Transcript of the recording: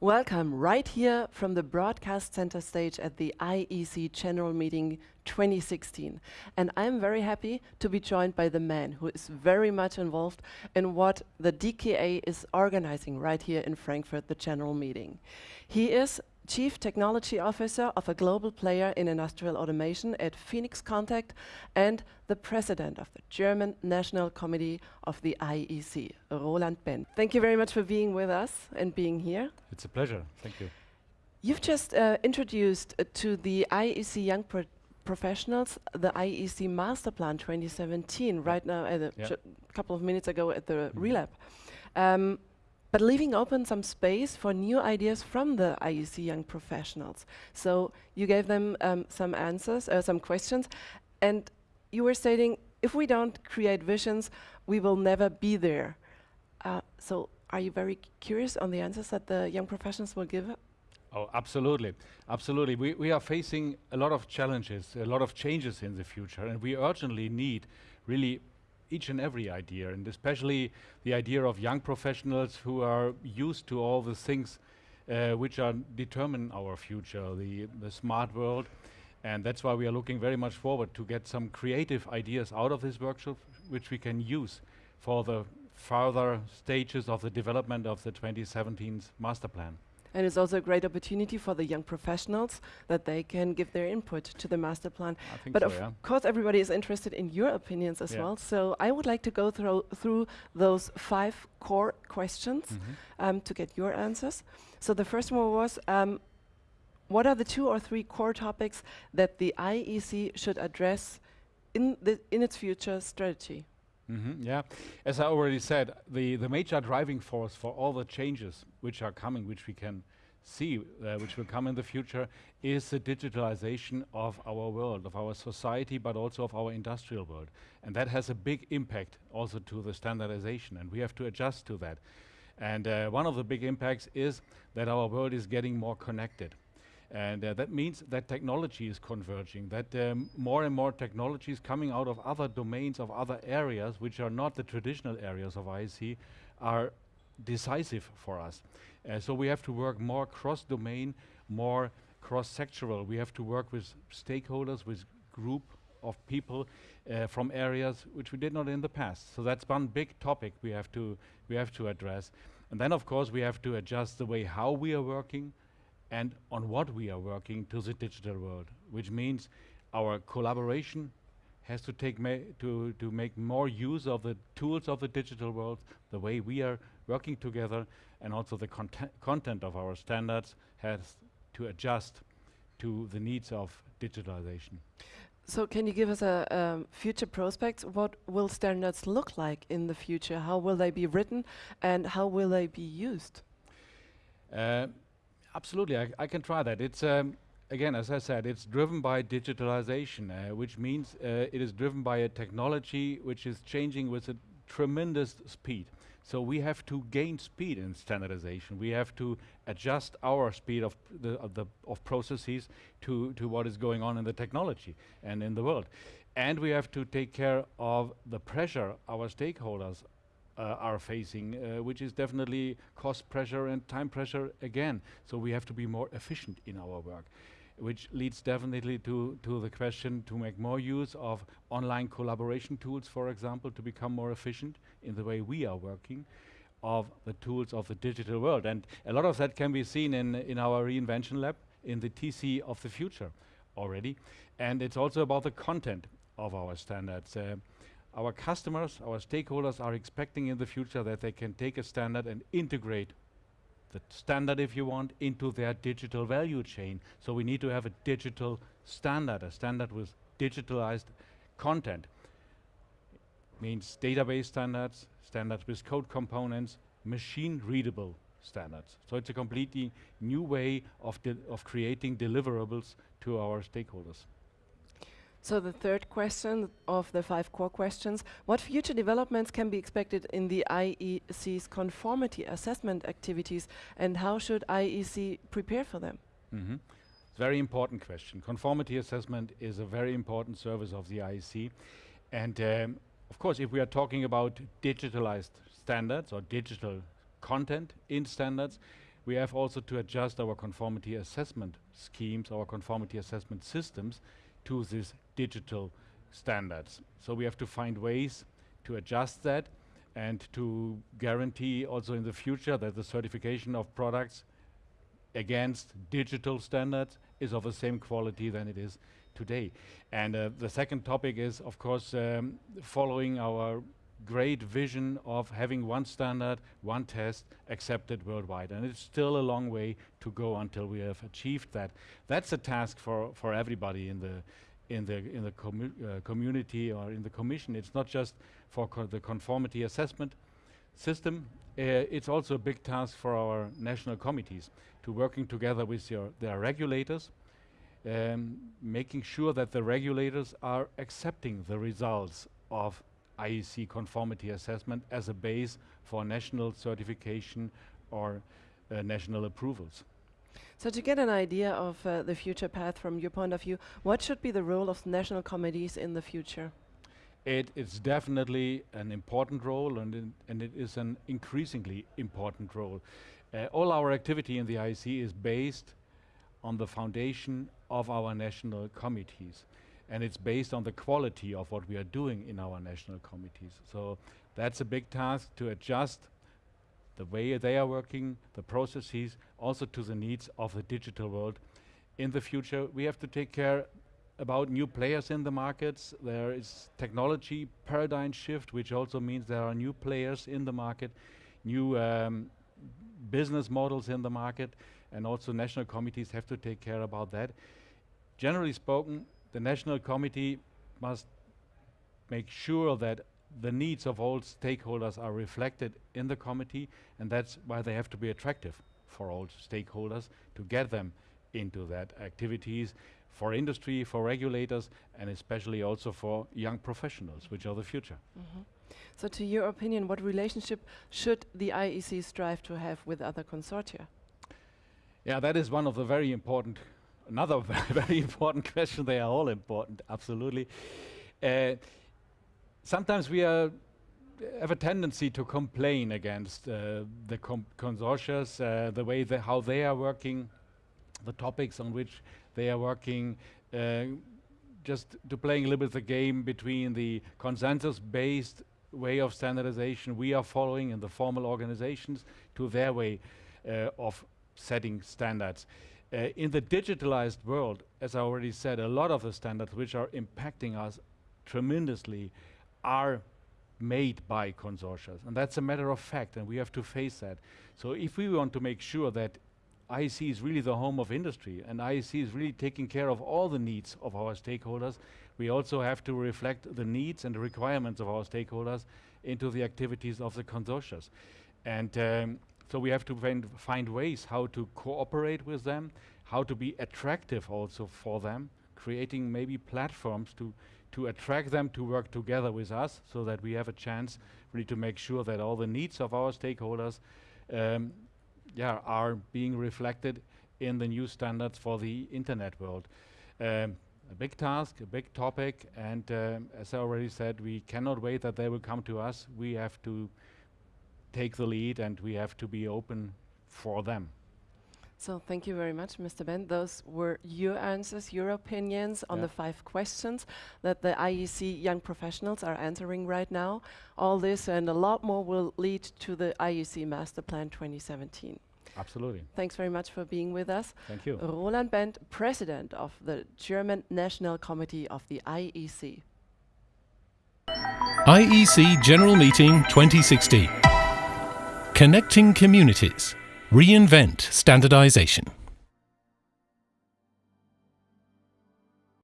Welcome right here from the Broadcast Center stage at the IEC General Meeting 2016. And I'm very happy to be joined by the man who is very much involved in what the DKE is organizing right here in Frankfurt, the General Meeting. He is Chief Technology Officer of a global player in industrial automation at Phoenix Contact and the President of the German National Committee of the IEC, Roland Bent. Thank you very much for being with us and being here. It's a pleasure. Thank you. You've just uh, introduced uh, to the IEC Young Pro Professionals the IEC Master Plan 2017 right now, a couple of minutes ago at the mm. Relab. Um, but leaving open some space for new ideas from the IEC young professionals. So you gave them um, some answers, uh, some questions, and you were stating, if we don't create visions, we will never be there. Uh, so are you very curious on the answers that the young professionals will give? Oh, absolutely. Absolutely. We, we are facing a lot of challenges, a lot of changes in the future, and we urgently need really each and every idea, and especially the idea of young professionals who are used to all the things uh, which are determine our future, the, the smart world. And that's why we are looking very much forward to get some creative ideas out of this workshop, which we can use for the further stages of the development of the 2017 master plan. And it's also a great opportunity for the young professionals that they can give their input to the master plan. but so, of yeah. course, everybody is interested in your opinions as yeah. well. So I would like to go through through those five core questions mm -hmm. um, to get your answers. So the first one was, um, what are the two or three core topics that the IEC should address in, in its future strategy? Mm -hmm, yeah, as I already said, the, the major driving force for all the changes which are coming, which we can see, uh, which will come in the future, is the digitalization of our world, of our society, but also of our industrial world. And that has a big impact also to the standardization, and we have to adjust to that. And uh, one of the big impacts is that our world is getting more connected. And uh, that means that technology is converging, that um, more and more technology is coming out of other domains, of other areas, which are not the traditional areas of IEC, are decisive for us. Uh, so we have to work more cross-domain, more cross-sectoral. We have to work with stakeholders, with group of people uh, from areas which we did not in the past. So that's one big topic we have to we have to address. And then of course we have to adjust the way how we are working, and on what we are working to the digital world, which means our collaboration has to take to to make more use of the tools of the digital world, the way we are working together, and also the content content of our standards has to adjust to the needs of digitalization. So can you give us a um, future prospects? What will standards look like in the future? How will they be written and how will they be used? Uh, Absolutely, I, I, can try that. It's um, again, as I said, it's driven by digitalization, uh, which means uh, it is driven by a technology which is changing with a tremendous speed. So we have to gain speed in standardization. We have to adjust our speed of the, of, the of processes to to what is going on in the technology and in the world, and we have to take care of the pressure our stakeholders are facing, uh, which is definitely cost pressure and time pressure again. So we have to be more efficient in our work, which leads definitely to, to the question to make more use of online collaboration tools, for example, to become more efficient in the way we are working of the tools of the digital world. And a lot of that can be seen in, in our reinvention lab, in the TC of the future already. And it's also about the content of our standards. Uh, our customers, our stakeholders are expecting in the future that they can take a standard and integrate the standard, if you want, into their digital value chain. So we need to have a digital standard, a standard with digitalized content. Means database standards, standards with code components, machine readable standards. So it's a completely new way of, of creating deliverables to our stakeholders. So the third question of the five core questions, what future developments can be expected in the IEC's conformity assessment activities and how should IEC prepare for them? Mm -hmm. Very important question. Conformity assessment is a very important service of the IEC. And um, of course, if we are talking about digitalized standards or digital content in standards, we have also to adjust our conformity assessment schemes, our conformity assessment systems to these digital standards. So we have to find ways to adjust that and to guarantee also in the future that the certification of products against digital standards is of the same quality than it is today. And uh, the second topic is, of course, um, following our great vision of having one standard, one test accepted worldwide. And it's still a long way to go until we have achieved that. That's a task for, for everybody in the in the in the commu uh, community or in the commission. It's not just for co the conformity assessment system. Uh, it's also a big task for our national committees to working together with your their regulators, um, making sure that the regulators are accepting the results of IEC conformity assessment as a base for national certification or uh, national approvals. So to get an idea of uh, the future path from your point of view, what should be the role of national committees in the future? It is definitely an important role and, and it is an increasingly important role. Uh, all our activity in the IEC is based on the foundation of our national committees and it's based on the quality of what we are doing in our national committees. So that's a big task to adjust the way they are working, the processes, also to the needs of the digital world. In the future, we have to take care about new players in the markets. There is technology paradigm shift, which also means there are new players in the market, new um, business models in the market, and also national committees have to take care about that. Generally spoken, the National Committee must make sure that the needs of all stakeholders are reflected in the committee and that's why they have to be attractive for all stakeholders to get them into that activities for industry, for regulators and especially also for young professionals which are the future. Mm -hmm. So to your opinion, what relationship should the IEC strive to have with other consortia? Yeah, that is one of the very important another very important question. They are all important, absolutely. Uh, sometimes we are have a tendency to complain against uh, the consortia, uh, the way how they are working, the topics on which they are working, uh, just to playing a little bit the game between the consensus-based way of standardization we are following in the formal organizations to their way uh, of setting standards. Uh, in the digitalized world, as I already said, a lot of the standards which are impacting us tremendously are made by consortia. And that's a matter of fact, and we have to face that. So if we want to make sure that IEC is really the home of industry, and IEC is really taking care of all the needs of our stakeholders, we also have to reflect the needs and the requirements of our stakeholders into the activities of the consortia. And um, so we have to find, find ways how to cooperate with them, how to be attractive also for them, creating maybe platforms to, to attract them to work together with us so that we have a chance really to make sure that all the needs of our stakeholders um, yeah, are being reflected in the new standards for the internet world. Um, a big task, a big topic, and um, as I already said, we cannot wait that they will come to us. We have to take the lead and we have to be open for them. So thank you very much, Mr. Bent. Those were your answers, your opinions on yeah. the five questions that the IEC young professionals are answering right now. All this and a lot more will lead to the IEC Master Plan 2017. Absolutely. Thanks very much for being with us. Thank you. Roland Bent, President of the German National Committee of the IEC. IEC General Meeting 2016. Connecting communities. Reinvent standardization.